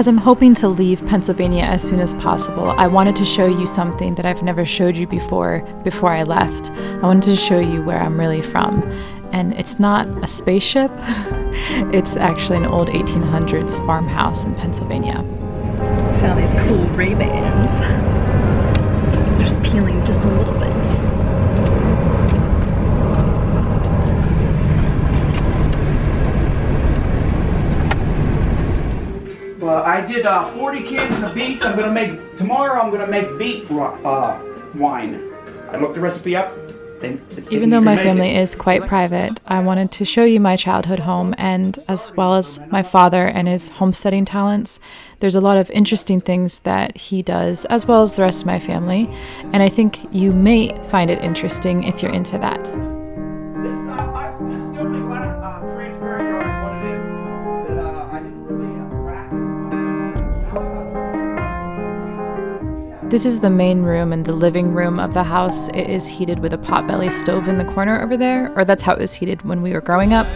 As I'm hoping to leave Pennsylvania as soon as possible, I wanted to show you something that I've never showed you before before I left. I wanted to show you where I'm really from. And it's not a spaceship, it's actually an old 1800s farmhouse in Pennsylvania. Found these cool Ray-Bans. They're just peeling just a little bit. Well, I did uh, 40 cans of beets. I'm gonna make tomorrow. I'm gonna make beet uh, wine. I looked the recipe up. Even though my family is quite private, I wanted to show you my childhood home and as well as my father and his homesteading talents. There's a lot of interesting things that he does, as well as the rest of my family, and I think you may find it interesting if you're into that. This is the main room and the living room of the house. It is heated with a potbelly stove in the corner over there, or that's how it was heated when we were growing up.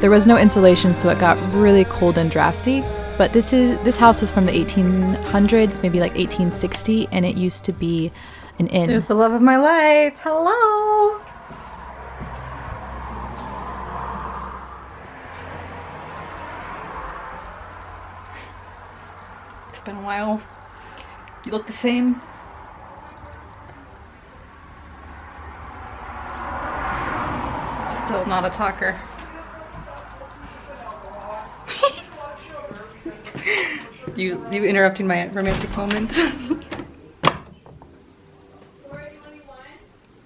There was no insulation, so it got really cold and drafty. But this is this house is from the 1800s, maybe like 1860, and it used to be an inn. There's the love of my life. Hello. It's been a while. You look the same. Still not a talker. you you interrupting my romantic moment.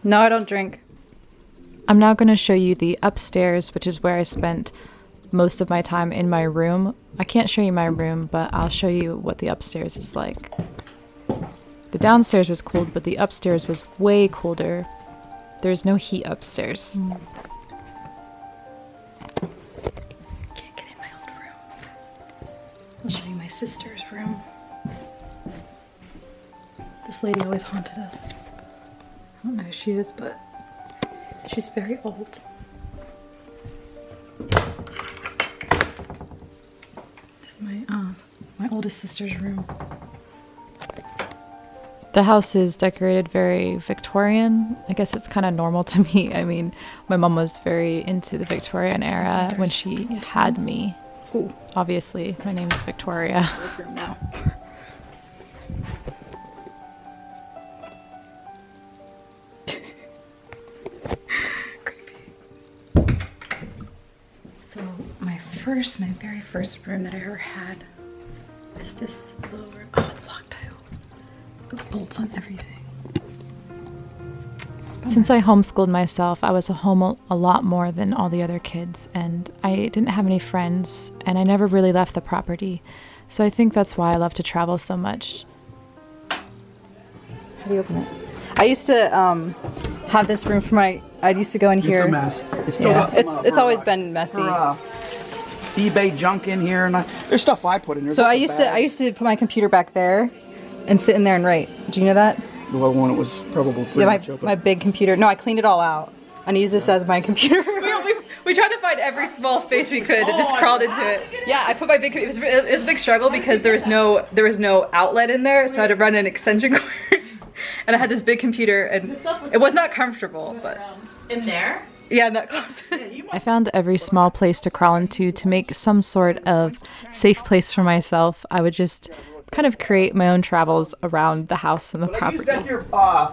no, I don't drink. I'm now going to show you the upstairs, which is where I spent most of my time in my room. I can't show you my room, but I'll show you what the upstairs is like. The downstairs was cold, but the upstairs was way colder. There's no heat upstairs. Mm. Can't get in my old room. I'll show you my sister's room. This lady always haunted us. I don't know who she is, but she's very old. my uh, my oldest sister's room. The house is decorated very Victorian. I guess it's kind of normal to me. I mean, my mom was very into the Victorian era when she had me. Ooh. Obviously, my name is Victoria. so my first, my very first room that I ever had is this room. Oh, it's locked too bolts on everything. Since I homeschooled myself, I was home a lot more than all the other kids, and I didn't have any friends, and I never really left the property. So I think that's why I love to travel so much. How do you open it? I used to um, have this room for my. I used to go in here. It's a mess. It's yeah, it's it's always been messy. For, uh, eBay junk in here, and I, there's stuff I put in there. So I used to I used to put my computer back there, and sit in there and write. Do you know that? The one it was probably yeah, my, my big computer. No, I cleaned it all out and use this as my computer. we, we, we, tried to find every small space we could and just oh, crawled into it. Yeah, I put my big, it was, it was a big struggle because there was no, there was no outlet in there, so I had to run an extension cord. and I had this big computer and was it was not comfortable, but. Um, in there? Yeah, in that closet. I found every small place to crawl into to make some sort of safe place for myself. I would just kind of create my own travels around the house and the property. I used your uh,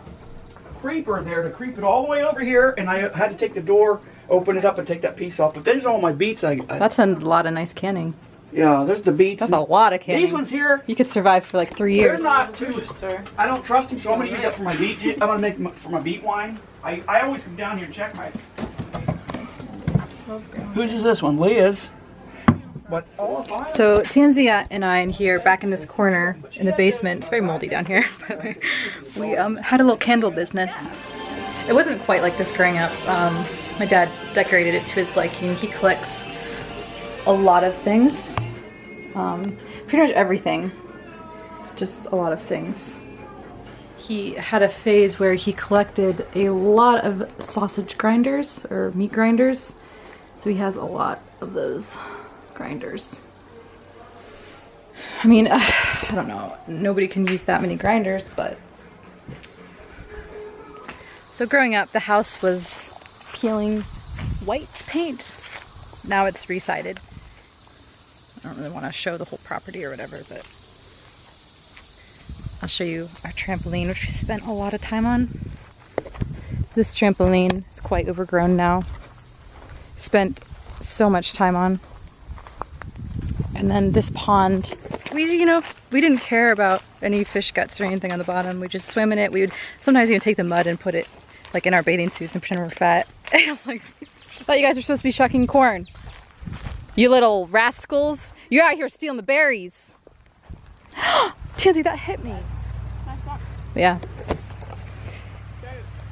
creeper there to creep it all the way over here, and I had to take the door, open it up, and take that piece off. But there's all my beets. I, I That's a lot of nice canning. Yeah, there's the beets. That's a lot of canning. These ones here. You could survive for like three years. They're not too. I don't trust them, so I'm gonna use that for my beet. I'm gonna make my, for my beet wine. I I always come down here and check my. Whose is this one? Leah's. So Tanzia and I in here, back in this corner in the basement, it's very moldy down here, by the way, we um, had a little candle business. It wasn't quite like this growing up. Um, my dad decorated it to his liking. He collects a lot of things, um, pretty much everything, just a lot of things. He had a phase where he collected a lot of sausage grinders or meat grinders, so he has a lot of those grinders. I mean, I don't know. Nobody can use that many grinders, but. So growing up, the house was peeling white paint. Now it's resided. I don't really want to show the whole property or whatever, but I'll show you our trampoline, which we spent a lot of time on. This trampoline is quite overgrown now. Spent so much time on. And then this pond, we, you know, we didn't care about any fish guts or anything on the bottom. We just swim in it. We would sometimes even take the mud and put it like in our bathing suits and pretend we're fat. And I'm like, I thought you guys were supposed to be shucking corn. You little rascals. You're out here stealing the berries. Tansy, that hit me. Yeah.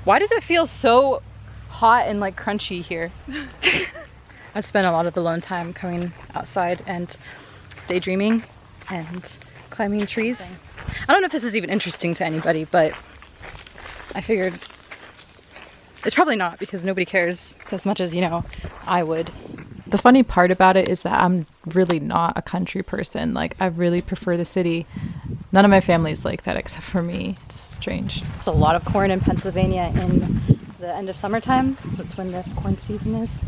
Why does it feel so hot and like crunchy here? I've spent a lot of alone time coming outside and daydreaming and climbing trees. I don't know if this is even interesting to anybody, but I figured it's probably not because nobody cares as much as, you know, I would. The funny part about it is that I'm really not a country person. Like, I really prefer the city. None of my family's like that except for me. It's strange. There's a lot of corn in Pennsylvania in the end of summertime. That's when the corn season is.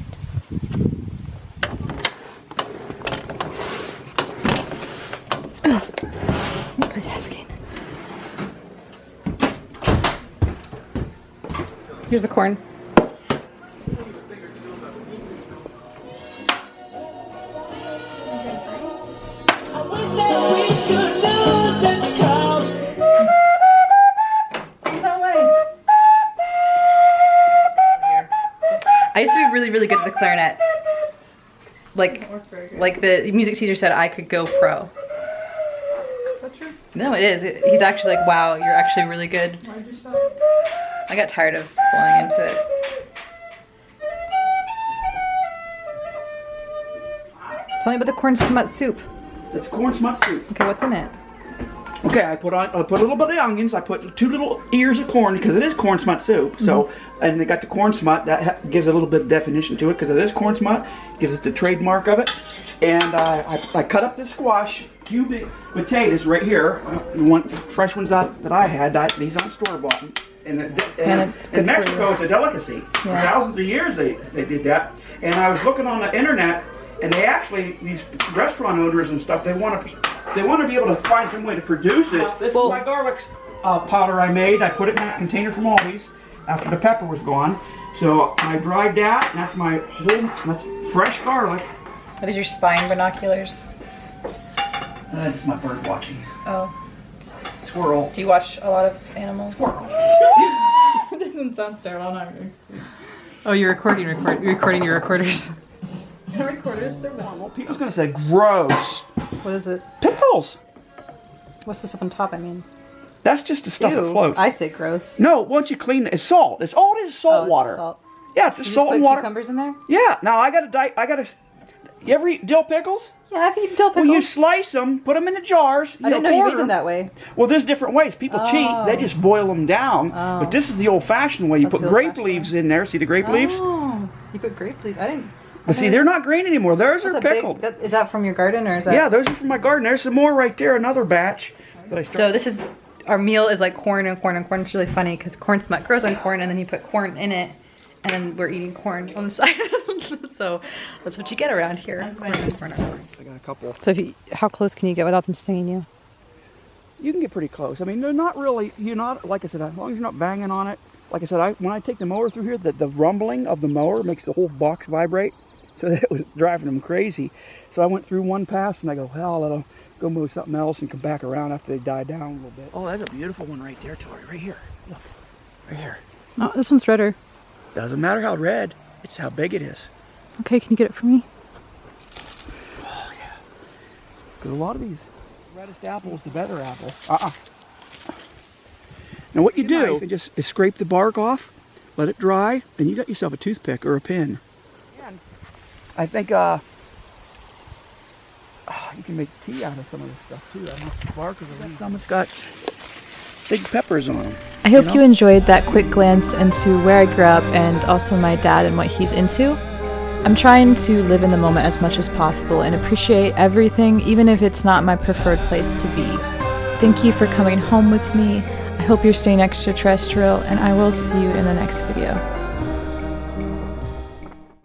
Here's the corn. I used to be really, really good at the clarinet. Like, like the music teacher said, I could go pro. No, it is. It- he's actually like, wow, you're actually really good. I got tired of falling into it. Tell me about the corn smut soup. It's corn smut soup. Okay, what's in it? Okay, I put on I put a little bit of onions. I put two little ears of corn because it is corn smut soup. So, and they got the corn smut that gives a little bit of definition to it because it is corn smut. Gives it the trademark of it. And uh, I, I cut up the squash cubic potatoes right here. Uh, You want fresh ones out that I had. I, these aren't store bought. And, the, And in Mexico, it's a delicacy. For thousands of years, they, they did that. And I was looking on the internet, and they actually these restaurant owners and stuff. They want to they want to be able to find some way to produce it. This Well- is my garlic uh, powder I made. I put it in that container from Aldi's after the pepper was gone. So I dried that. And that's my whole. That's fresh garlic. What is your spine binoculars? That's my bird watching. Oh, Squirrel. do you watch a lot of animals? Squirrel. doesn't sound sterile. I'm not going. Oh, you're recording, record, you're recording your recorders. recorders, they're Well, people's gonna say gross. What is it? Pickles. What's this up on top? I mean, That's just the stuff that floats. I say gross. no, once you clean it, it's salt. It's all it is Oh, salt it's water. Salt. Yeah, just salt and water. cucumbers in there? Yeah. Now I gotta di- I gotta. You ever eat dill pickles? Yeah, I've eaten dill pickles. Well, you slice them, put them in the jars. I didn't know you eat them that way. Well, there's different ways. People cheat. They Oh. just boil them down. Oh. But this is the old-fashioned way. You That's put grape leaves in there. See the grape leaves? Oh, you put grape leaves. I didn't. But see, they're not green anymore. Those That's are a big. pickled. That, is that from your garden or is that? yeah, those are from my garden. There's some more right there. Another batch that I So this is our meal is like corn and corn and corn. It's really funny because corn smut grows on corn and then you put corn in it, and then we're eating corn on the side. so that's what you get around here. Corn and corn and corn. I got a couple. So if you, how close can you get without them stinging you? You can get pretty close. I mean, they're not really. You're not like I said. As long as you're not banging on it. Like I said, I when I take the mower through here, the, the rumbling of the mower makes the whole box vibrate. So that was driving them crazy. So I went through one pass and I go, well, I'll let them go move something else and come back around after they die down a little bit. Oh, that's a beautiful one right there, Tori. Right here. Look. Right here. Oh, this one's redder. Doesn't matter how red, it's how big it is. Okay, can you get it for me? Oh yeah. Because a lot of these reddest apple is the better apple. Uh-uh. Now what you do you just scrape the bark off, let it dry, and you got yourself a toothpick or a pin. I think uh, ah, you can make tea out of some of this stuff too. I don't know if the bark or the leaves. Some it's got big peppers on them. I hope know? you enjoyed that quick glance into where I grew up and also my dad and what he's into. I'm trying to live in the moment as much as possible and appreciate everything, even if it's not my preferred place to be. Thank you for coming home with me. I hope you're staying extraterrestrial, and I will see you in the next video.